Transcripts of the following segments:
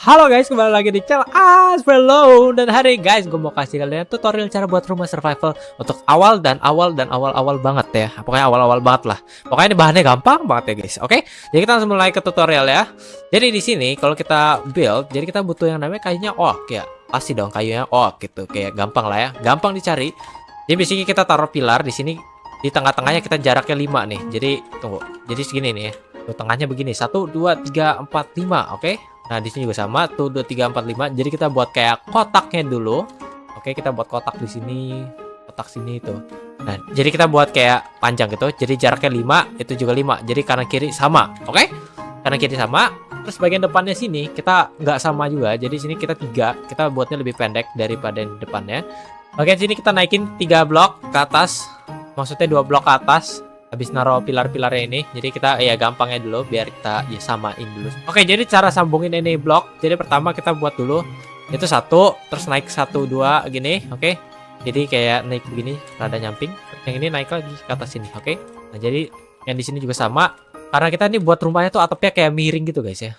Halo guys, kembali lagi di channel Asperlo Dan hari guys, gue mau kasih kalian tutorial cara buat rumah survival Untuk awal dan awal dan awal-awal banget ya. Pokoknya awal-awal banget lah. Pokoknya ini bahannya gampang banget ya guys Oke, jadi kita langsung mulai ke tutorial ya. Jadi di sini kalau kita build Jadi kita butuh yang namanya kayunya oak ya. Pasti dong kayunya oak gitu Kayak gampang lah ya, gampang dicari. Jadi biasanya kita taruh pilar di sini. Di tengah-tengahnya kita jaraknya 5 nih. Jadi, tunggu, jadi segini nih ya. Tengahnya begini. 1, 2, 3, 4, 5 Oke Nah, di sini juga sama tuh 2 3 4 5. Jadi kita buat kayak kotaknya dulu. Oke, kita buat kotak di sini, kotak sini itu. Nah, jadi kita buat kayak panjang gitu. Jadi jaraknya 5, itu juga 5. Jadi kanan kiri sama. Oke? Kanan kiri sama. Terus bagian depannya sini kita nggak sama juga. Jadi sini kita tiga. Kita buatnya lebih pendek daripada yang depannya. Bagian sini kita naikin 3 blok ke atas. Maksudnya dua blok ke atas habis naruh pilar-pilarnya ini jadi kita ya gampangnya dulu biar kita ya samain dulu. Oke jadi cara sambungin ini blok jadi pertama kita buat dulu itu satu terus naik satu dua gini oke? Jadi kayak naik begini rada nyamping yang ini naik lagi ke atas sini oke? Nah jadi yang di sini juga sama karena kita ini buat rumahnya tuh atapnya kayak miring gitu guys ya.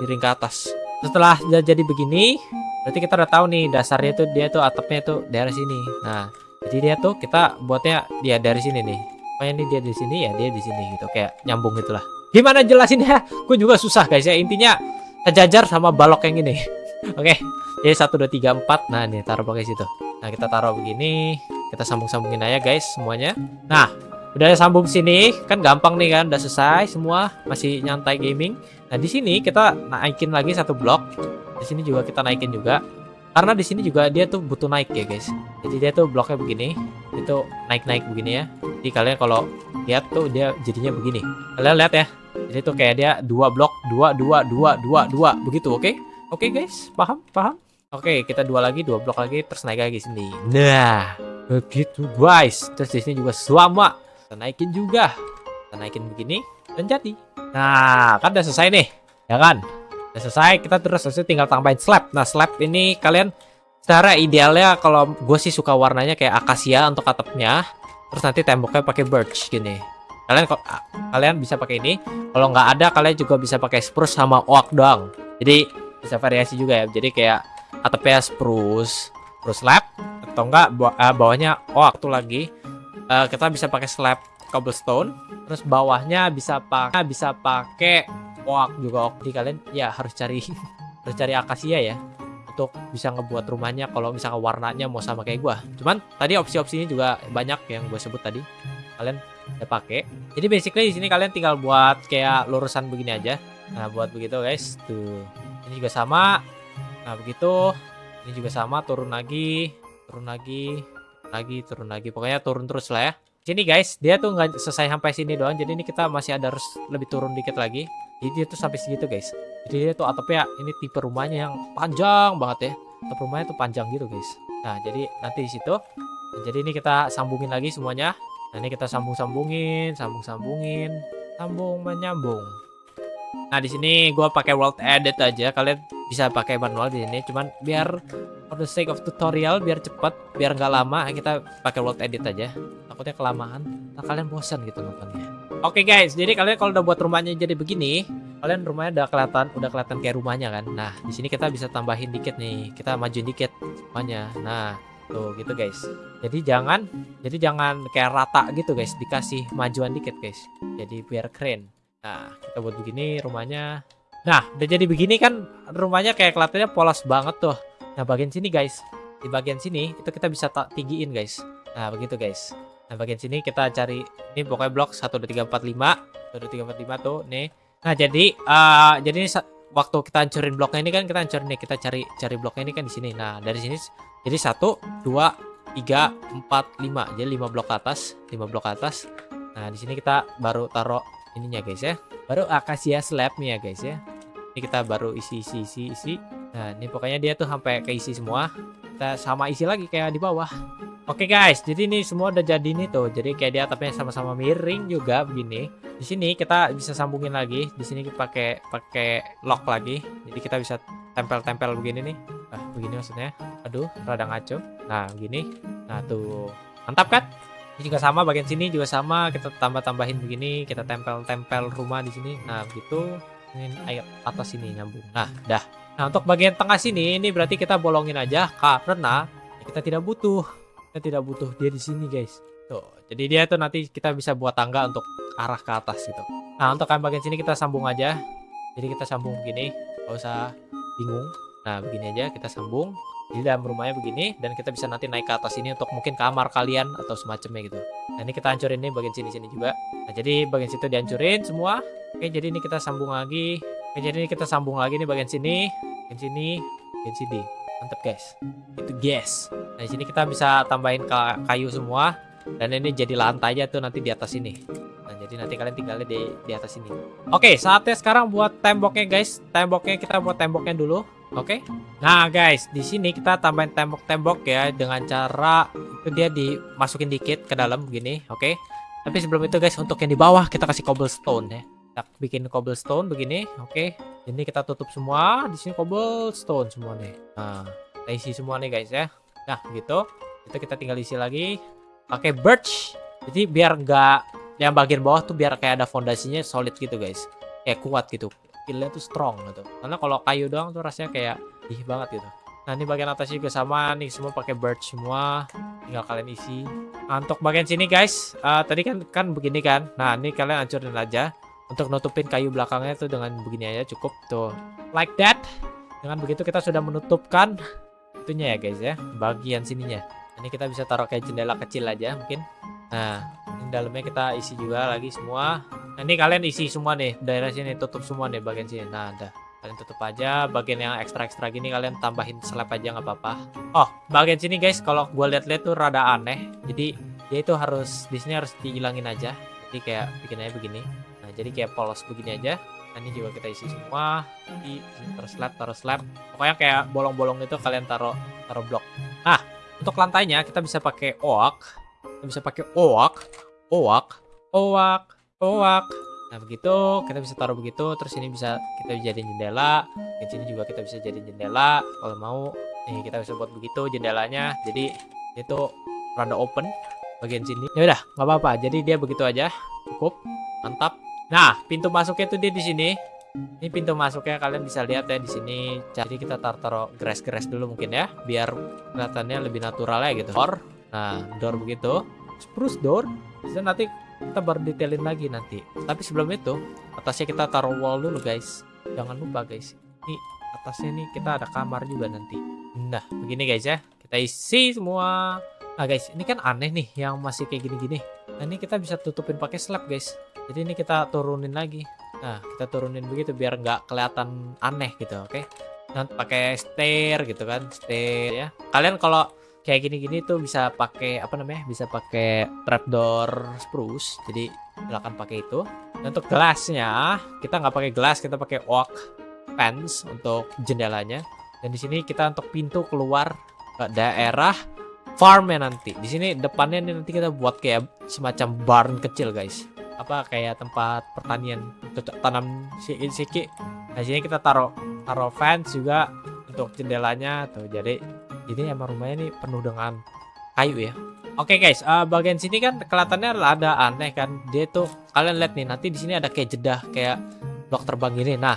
Miring ke atas. Setelah jadi begini berarti kita udah tahu nih dasarnya tuh dia tuh atapnya tuh daerah sini. Nah jadi dia tuh kita buatnya dia dari sini nih pokoknya ini dia di sini ya dia di sini gitu. Kayak nyambung gitulah gimana jelasinnya gue juga susah guys ya. Intinya sejajar sama balok yang ini. Oke jadi satu dua tiga empat. Nah ini taruh pakai situ. Nah kita taruh begini. Kita sambung sambungin aja guys semuanya. Nah udah sambung sini. Kan gampang nih kan. Udah selesai semua. Masih nyantai gaming. Nah di sini kita naikin lagi satu blok. Di sini juga kita naikin juga karena di sini juga dia tuh butuh naik ya guys. Jadi dia tuh bloknya begini itu naik-naik begini ya. Jadi kalian kalau lihat tuh dia jadinya begini. Kalian lihat ya jadi tuh kayak dia dua blok dua dua dua dua dua begitu oke? Okay? oke okay, guys paham paham? Oke okay, kita dua lagi dua blok lagi terus naik lagi sini. Nah begitu guys. Terus di sini juga sama kita naikin juga. Kita naikin begini dan jadi. Nah kan udah selesai nih ya kan Udah selesai, kita terus selesai tinggal tambahin slab. Nah, slab ini kalian secara idealnya kalau gue sih suka warnanya kayak akasia untuk atapnya. Terus nanti temboknya pakai birch gini. Kalian kalian bisa pakai ini. Kalau nggak ada, kalian juga bisa pakai spruce sama oak doang. Jadi bisa variasi juga ya. Jadi kayak atapnya spruce, spruce slab atau enggak bawahnya oak tuh lagi. Uh, kita bisa pakai slab cobblestone. Terus bawahnya bisa pakai bisa pakai oak juga oak. Kalian ya harus cari harus cari akasia ya untuk bisa ngebuat rumahnya kalau misalnya warnanya mau sama kayak gua. Cuman tadi opsi-opsinya juga banyak yang gue sebut tadi. Kalian udah pakai. Jadi basically di sini kalian tinggal buat kayak lurusan begini aja. Nah, buat begitu guys. Tuh. Ini juga sama. Nah, begitu. Ini juga sama, turun lagi, turun lagi, lagi, turun lagi. Pokoknya turun terus lah ya. Sini guys, dia tuh nggak selesai sampai sini doang. Jadi ini kita masih ada harus lebih turun dikit lagi. Jadi dia tuh sampai segitu guys. Jadi dia tuh atapnya ini tipe rumahnya yang panjang banget ya. Atap rumahnya tuh panjang gitu guys. Nah jadi nanti di situ. Nah, jadi ini kita sambungin lagi semuanya. Nah ini kita sambung-sambungin, sambung-sambungin, sambung menyambung. Nah di sini gue pakai world edit aja. Kalian bisa pakai manual di sini. Cuman biar for the sake of tutorial, biar cepet, biar nggak lama, kita pakai world edit aja. Takutnya kelamaan, nah kalian bosan gitu nontonnya. Oke okay guys, jadi kalian kalau udah buat rumahnya jadi begini, kalian rumahnya udah kelihatan, udah kelihatan kayak rumahnya kan. Nah, di sini kita bisa tambahin dikit nih, kita majuin dikit semuanya. Nah, tuh gitu guys. Jadi jangan, jadi jangan kayak rata gitu guys, dikasih majuan dikit guys. Jadi biar keren. Nah, kita buat begini rumahnya. Nah, udah jadi begini kan rumahnya kayak kelihatannya polos banget tuh. Nah, bagian sini guys, di bagian sini itu kita bisa tak tinggiin guys. Nah, begitu guys. Nah, bagian sini kita cari ini pokoknya blok 1 2 3 4 5. 1 2 3 4 5 tuh nih. Nah, jadi uh, jadi ini waktu kita hancurin bloknya ini kan kita hancurin nih, kita cari cari bloknya ini kan di sini. Nah, dari sini jadi 1 2 3 4 5. Jadi 5 blok atas, 5 blok atas. Nah, di sini kita baru taruh ininya guys ya. Baru akasia slabnya guys ya. Ini kita baru isi isi isi isi. Nah, ini pokoknya dia tuh sampai keisi semua. Kita sama isi lagi kayak di bawah. Oke guys, jadi ini semua udah jadi nih tuh. Jadi kayak di atapnya sama-sama miring juga begini. Di sini kita bisa sambungin lagi. Di sini pakai pakai lock lagi. Jadi kita bisa tempel-tempel begini nih. Ah, begini maksudnya. Aduh, rada ngaco. Nah, begini. Nah, tuh. Mantap kan? Ini juga sama bagian sini juga sama. Kita tambah-tambahin begini, kita tempel-tempel rumah di sini. Nah, begitu. Ini air atas sini nyambung. Nah, dah. Nah, untuk bagian tengah sini ini berarti kita bolongin aja karena kita tidak butuh. Kita tidak butuh dia di sini, guys. Tuh. Jadi dia tuh nanti kita bisa buat tangga untuk arah ke atas gitu. Nah, untuk bagian sini kita sambung aja. Jadi kita sambung begini, nggak usah bingung. Nah, begini aja kita sambung. Di dalam rumahnya begini dan kita bisa nanti naik ke atas ini untuk mungkin kamar kalian atau semacamnya gitu. Nah, ini kita hancurin nih bagian sini-sini juga. Nah, jadi bagian situ dihancurin semua. Oke, jadi ini kita sambung lagi. Oke, jadi ini kita sambung lagi nih bagian sini, bagian sini, bagian sini. Mantap, guys. Itu guys. Nah, di sini kita bisa tambahin kayu semua dan ini jadi lantai aja tuh nanti di atas ini. Nah, jadi nanti kalian tinggalnya di di atas ini. Oke, saatnya sekarang buat temboknya, guys. Temboknya kita buat temboknya dulu. Oke. Okay? Nah, guys, di sini kita tambahin tembok-tembok ya dengan cara itu dia dimasukin dikit ke dalam begini, oke. Okay? Tapi sebelum itu guys, untuk yang di bawah kita kasih cobblestone ya. Kita bikin cobblestone begini, oke. Okay? Ini kita tutup semua, di sini cobblestone semua nih. Nah, kita isi semua nih guys ya. Nah, gitu. Itu kita tinggal isi lagi pakai birch. Jadi biar nggak yang bagian bawah tuh biar kayak ada fondasinya solid gitu guys. Kayak kuat gitu skillnya tuh strong gitu. Karena kalau kayu doang tuh rasanya kayak ih banget gitu. Nah ini bagian atas juga sama nih semua pakai birch semua tinggal kalian isi. Nah, untuk bagian sini guys uh, tadi kan kan begini kan? Nah ini kalian hancurin aja. Untuk nutupin kayu belakangnya tuh dengan begini aja cukup tuh. Like that. Dengan begitu kita sudah menutupkan itunya ya guys ya bagian sininya. Ini kita bisa taruh kayak jendela kecil aja mungkin. Nah ini dalamnya kita isi juga lagi semua Nah, ini kalian isi semua nih daerah sini tutup semua nih bagian sini. Nah, ada. Kalian tutup aja bagian yang ekstra-ekstra gini kalian tambahin slab aja nggak apa-apa. Oh, bagian sini guys kalau gue lihat-lihat tuh rada aneh. Jadi dia itu harus di sini harus dihilangin aja. Jadi kayak bikin aja begini. Nah, jadi kayak polos begini aja. Nah, ini juga kita isi semua. Di taruh slab, taruh slab. Pokoknya kayak bolong-bolong itu kalian taruh taruh blok. Nah, untuk lantainya kita bisa pakai oak. Kita bisa pakai oak, oak, oak, Oak. Nah begitu kita bisa taruh begitu terus ini bisa kita jadiin jendela. Di sini juga kita bisa jadiin jendela. Kalau mau nih kita bisa buat begitu jendelanya. Jadi itu rada open bagian sini. Ya udah nggak apa-apa. Jadi dia begitu aja. Cukup. Mantap. Nah pintu masuknya itu dia di sini. Ini pintu masuknya kalian bisa lihat ya di sini. Jadi kita taruh taruh grass-grass dulu mungkin ya. Biar kelihatannya lebih natural ya gitu. Door nah door begitu. Spruce door. Bisa nanti kita baru detailin lagi nanti. Tapi sebelum itu atasnya kita taruh wall dulu guys. Jangan lupa guys. Ini atasnya nih kita ada kamar juga nanti. Nah begini guys ya. Kita isi semua. Nah guys ini kan aneh nih yang masih kayak gini-gini. Nah ini kita bisa tutupin pakai slab guys. Jadi ini kita turunin lagi. Nah kita turunin begitu biar nggak kelihatan aneh gitu oke? Okay? nanti pakai stair gitu kan stair ya. Kalian kalau kayak gini-gini tuh bisa pakai apa namanya bisa pakai trapdoor spruce. Jadi silakan pakai itu. Dan untuk gelasnya kita nggak pakai gelas kita pakai oak fence untuk jendelanya. Dan di sini kita untuk pintu keluar ke daerah farmnya nanti. Di sini depannya nanti kita buat kayak semacam barn kecil guys. Apa kayak tempat pertanian cocok tanam siki nah sini kita taruh taruh fence juga untuk jendelanya tuh. Jadi ini emang rumahnya ini penuh dengan kayu ya Oke okay guys, uh, bagian sini kan kelihatannya ada aneh kan. Dia tuh kalian lihat nih, nanti di sini ada kayak jedah kayak blok terbang ini. Nah,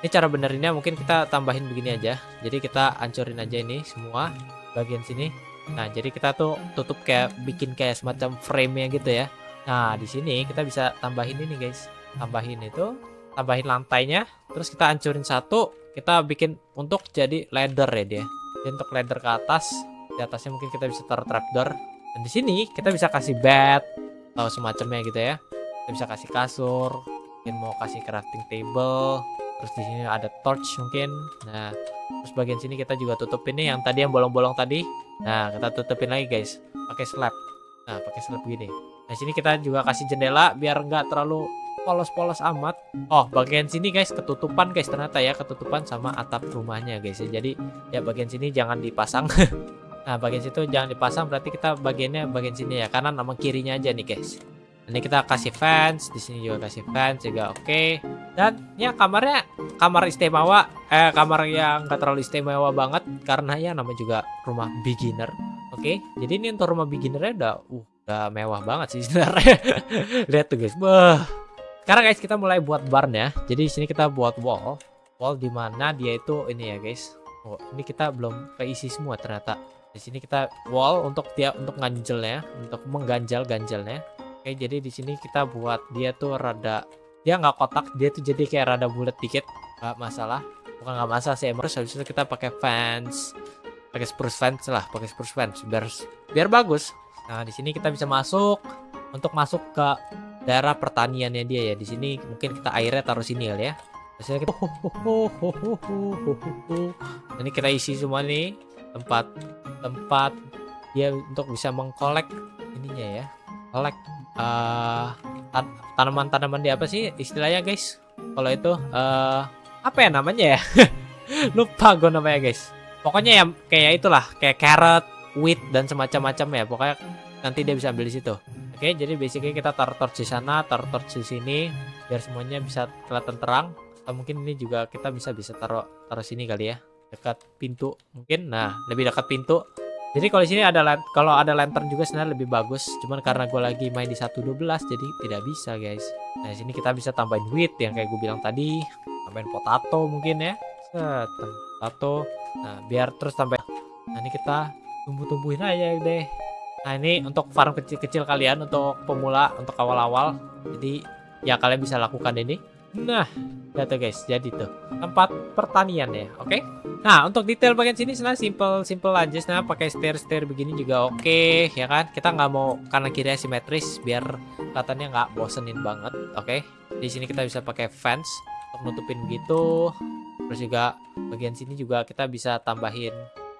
ini cara benerinnya mungkin kita tambahin begini aja. Jadi kita hancurin aja ini semua bagian sini. Nah, jadi kita tuh tutup kayak bikin kayak semacam frame-nya gitu ya. Nah, di sini kita bisa tambahin ini guys. Tambahin itu, tambahin lantainya, terus kita hancurin satu, kita bikin untuk jadi ladder ya dia. Jadi untuk ladder ke atas, di atasnya mungkin kita bisa taruh trapdoor. Dan di sini kita bisa kasih bed atau semacamnya gitu ya. Kita bisa kasih kasur, mungkin mau kasih crafting table. Terus di sini ada torch mungkin. Nah, terus bagian sini kita juga tutup ini yang tadi yang bolong-bolong tadi. Nah, kita tutupin lagi guys, pakai slab. Nah, pakai slab begini. Nah, sini kita juga kasih jendela biar nggak terlalu polos-polos amat. Oh, bagian sini guys ketutupan guys ternyata ya, ketutupan sama atap rumahnya guys ya. Jadi ya bagian sini jangan dipasang. nah, bagian situ jangan dipasang berarti kita bagiannya bagian sini ya, kanan sama kirinya aja nih guys. Ini kita kasih fans, di sini juga kasih fans juga oke. Okay. Dan ya kamarnya kamar istimewa, eh kamar yang gak terlalu istimewa banget karena ya namanya juga rumah beginner. Oke, okay? jadi ini untuk rumah beginnernya udah, uh, udah mewah banget sih sebenarnya. Lihat tuh guys, wah sekarang guys kita mulai buat barn ya. Jadi sini kita buat wall. wall di mana dia itu ini ya guys. Oh ini kita belum keisi semua ternyata. Di sini kita wall untuk dia untuk ganjelnya untuk mengganjal ganjalnya oke jadi di sini kita buat dia tuh rada dia nggak kotak dia tuh jadi kayak rada bulat dikit. Nggak masalah. Bukan nggak masalah sih emang habis itu kita pakai fans. Pakai spruce fence lah pakai spruce fence biar biar bagus. Nah di sini kita bisa masuk. Untuk masuk ke daerah pertaniannya dia ya. Di sini mungkin kita airnya taruh sini kali ya. Hasilnya kita ini kita isi semua nih. Tempat tempat dia untuk bisa mengkolek ininya ya. Kolek uh, tan tanaman-tanaman di apa sih istilahnya guys? Kalau itu uh, apa ya namanya ya? Lupa gue namanya guys. Pokoknya ya kayak itulah kayak carrot wheat dan semacam-macam ya. Pokoknya nanti dia bisa ambil di situ oke jadi basically kita taruh torch di sana taruh torch di sini biar semuanya bisa kelihatan terang. Atau mungkin ini juga kita bisa bisa taruh taruh sini kali ya dekat pintu mungkin. Nah lebih dekat pintu. Jadi kalau di sini ada kalau ada lantern juga sebenarnya lebih bagus. Cuman karena gue lagi main di 1.12 jadi tidak bisa guys. Nah di sini kita bisa tambahin wheat yang kayak gue bilang tadi. Tambahin potato mungkin ya. Set potato. Nah biar terus tambah. Nah ini kita tumbuh-tumbuhin aja deh nah ini untuk farm kecil-kecil kalian untuk pemula untuk awal-awal jadi ya kalian bisa lakukan ini Nah, tuh guys, jadi tuh tempat pertanian ya, oke? Okay? Nah, untuk detail bagian sini sebenarnya simple simple aja, nah pakai stair stair begini juga oke, okay, ya kan? Kita nggak mau kanan kiri simetris biar kelihatannya nggak bosenin banget, oke? Okay? Di sini kita bisa pakai fence untuk nutupin gitu. Terus juga bagian sini juga kita bisa tambahin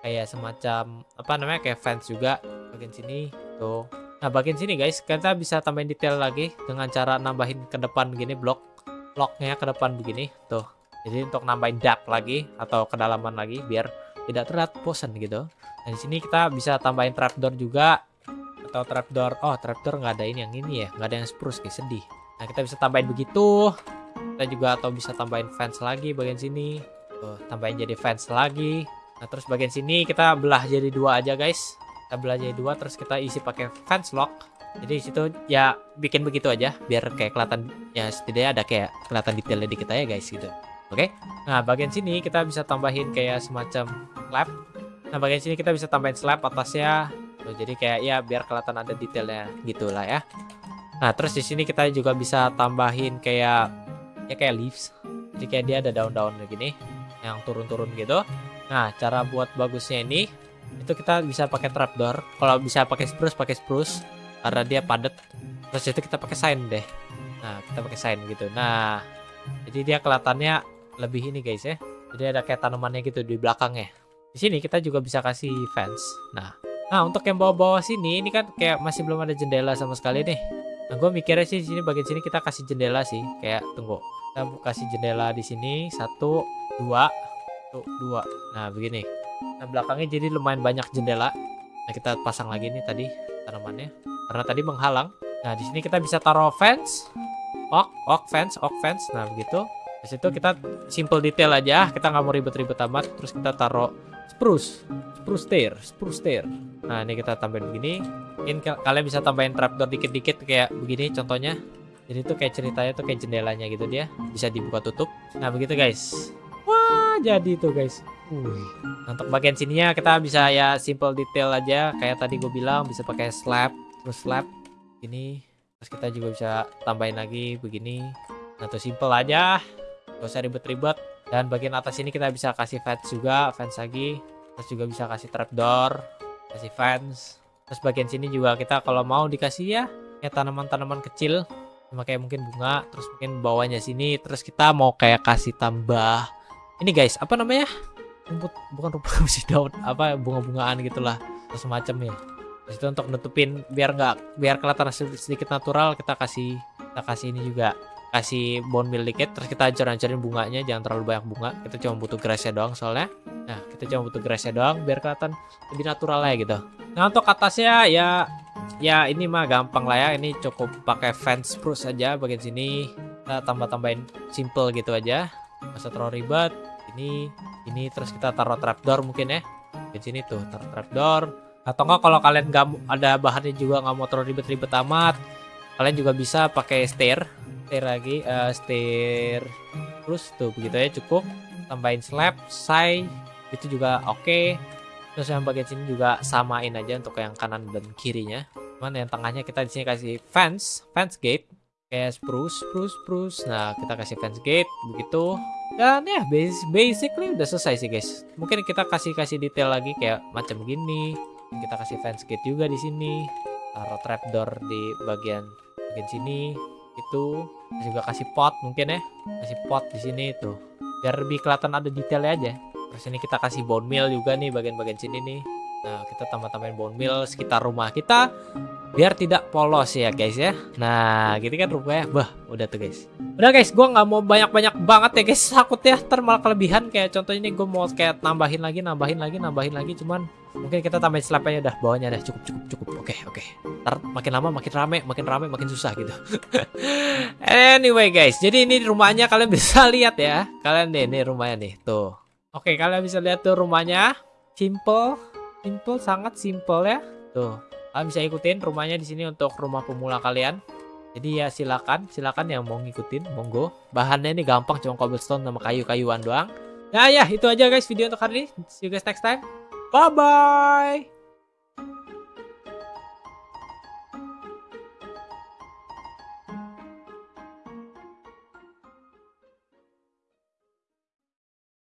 kayak semacam apa namanya kayak fence juga bagian sini tuh. Nah, bagian sini guys, kita bisa tambahin detail lagi dengan cara nambahin ke depan begini blok locknya ke depan begini tuh. Jadi untuk nambahin depth lagi atau kedalaman lagi biar tidak terlihat bosan gitu. Dan di sini kita bisa tambahin trapdoor juga atau trapdoor oh trapdoor nggak ada ini yang ini ya nggak ada yang spruce guys sedih. Nah kita bisa tambahin begitu. Kita juga atau bisa tambahin fence lagi bagian sini. Tuh tambahin jadi fence lagi. Nah terus bagian sini kita belah jadi dua aja guys kita belah jadi dua terus kita isi pakai fence lock. Jadi situ ya bikin begitu aja biar kayak kelihatan ya setidaknya ada kayak kelihatan detailnya dikit aja guys gitu. Oke? Okay? nah bagian sini kita bisa tambahin kayak semacam slab. Nah bagian sini kita bisa tambahin slab atasnya. Tuh, jadi kayak ya biar kelihatan ada detailnya gitulah ya. Nah terus di sini kita juga bisa tambahin kayak ya kayak leaves. Jadi kayak dia ada daun-daun gini yang turun-turun gitu. Nah cara buat bagusnya ini itu kita bisa pakai trapdoor. Kalau bisa pakai spruce pakai spruce. Karena dia padat. Terus itu kita pakai sign deh. Nah kita pakai sign gitu. Nah jadi dia kelihatannya lebih ini guys ya. Jadi ada kayak tanamannya gitu di belakangnya. Di sini kita juga bisa kasih fence. Nah nah untuk yang bawah-bawah sini ini kan kayak masih belum ada jendela sama sekali nih. Nah gue mikirnya sih di sini bagian sini kita kasih jendela sih. Kayak tunggu. Kita kasih jendela di sini. Satu dua. Satu dua. Nah begini nah belakangnya jadi lumayan banyak jendela nah kita pasang lagi nih tadi tanamannya karena tadi menghalang. Nah, di sini kita bisa taruh fence. Ok, ok fence, ok fence. Nah, begitu. Di situ kita simple detail aja. Kita nggak mau ribet-ribet amat. Terus kita taruh spruce. Spruce stair, spruce stair. Nah, ini kita tambahin begini. Mungkin kalian bisa tambahin trapdoor dikit-dikit kayak begini contohnya. Jadi itu kayak ceritanya tuh kayak jendelanya gitu dia. Bisa dibuka tutup. Nah, begitu guys. Wah, jadi tuh guys. Wih. Nah, untuk bagian sininya kita bisa ya simple detail aja. Kayak tadi gue bilang bisa pakai slab. Terus slab ini terus kita juga bisa tambahin lagi begini. Atau simple aja. Gak usah ribet-ribet. Dan bagian atas ini kita bisa kasih fence juga fence lagi. Terus juga bisa kasih trapdoor kasih fence. Terus bagian sini juga kita kalau mau dikasih ya kayak tanaman-tanaman kecil. Sama kayak mungkin bunga terus mungkin bawahnya sini. Terus kita mau kayak kasih tambah ini guys apa namanya? Rumput bukan rumput sih daun apa bunga-bungaan gitulah semacam ya. Itu untuk nutupin biar nggak biar kelihatan sedikit natural kita kasih kita kasih ini juga. Kasih bone meal dikit terus kita ancur-ancurin bunganya jangan terlalu banyak bunga. Kita cuma butuh grassnya doang soalnya. Nah kita cuma butuh grassnya doang biar kelihatan lebih natural ya gitu. Nah untuk atasnya ya ya ini mah gampang lah ya. Ini cukup pakai fence spruce aja bagian sini. Kita tambah-tambahin simple gitu aja masa terlalu ribet ini ini terus kita taruh trapdoor mungkin ya. Di sini tuh taruh trapdoor. Atau enggak kalau kalian nggak ada bahannya juga nggak mau terlalu ribet-ribet amat kalian juga bisa pakai stair stair lagi eh stair terus tuh begitu ya cukup. Tambahin slab say itu juga oke. Terus yang bagian sini juga samain aja untuk yang kanan dan kirinya. Cuman yang tengahnya kita di sini kasih fence fence gate kayak spruce spruce spruce nah kita kasih fence gate begitu. Dan ya bas basically udah selesai sih guys. Mungkin kita kasih kasih detail lagi kayak macam gini. Kita kasih fence gate juga di sini. Taruh trapdoor di bagian bagian sini. Itu. Juga kasih pot mungkin ya. Kasih pot di sini tuh. Biar lebih kelihatan ada detailnya aja. Terus ini kita kasih bone meal juga nih bagian-bagian sini nih. Nah kita tambah-tambahin bone meal sekitar rumah kita biar tidak polos ya guys ya. Nah gitu kan rumahnya bah udah tuh guys. Udah guys gua nggak mau banyak-banyak banget ya guys. Takut ya ntar malah kelebihan. Kayak contohnya ini gue mau kayak nambahin lagi nambahin lagi nambahin lagi. Cuman mungkin kita tambahin slab aja dah bawahnya dah. Cukup cukup cukup. Oke oke. Ntar makin lama makin rame makin rame makin susah gitu. Anyway guys jadi ini rumahnya kalian bisa lihat ya. Kalian deh ini rumahnya nih tuh. Oke kalian bisa lihat tuh rumahnya. Simple simple sangat simple ya. Tuh kalian bisa ikutin rumahnya di sini untuk rumah pemula kalian. Jadi ya silakan silakan yang mau ngikutin monggo. Bahannya ini gampang cuma cobblestone sama kayu-kayuan doang. Nah ya itu aja guys video untuk hari ini. See you guys next time. Bye bye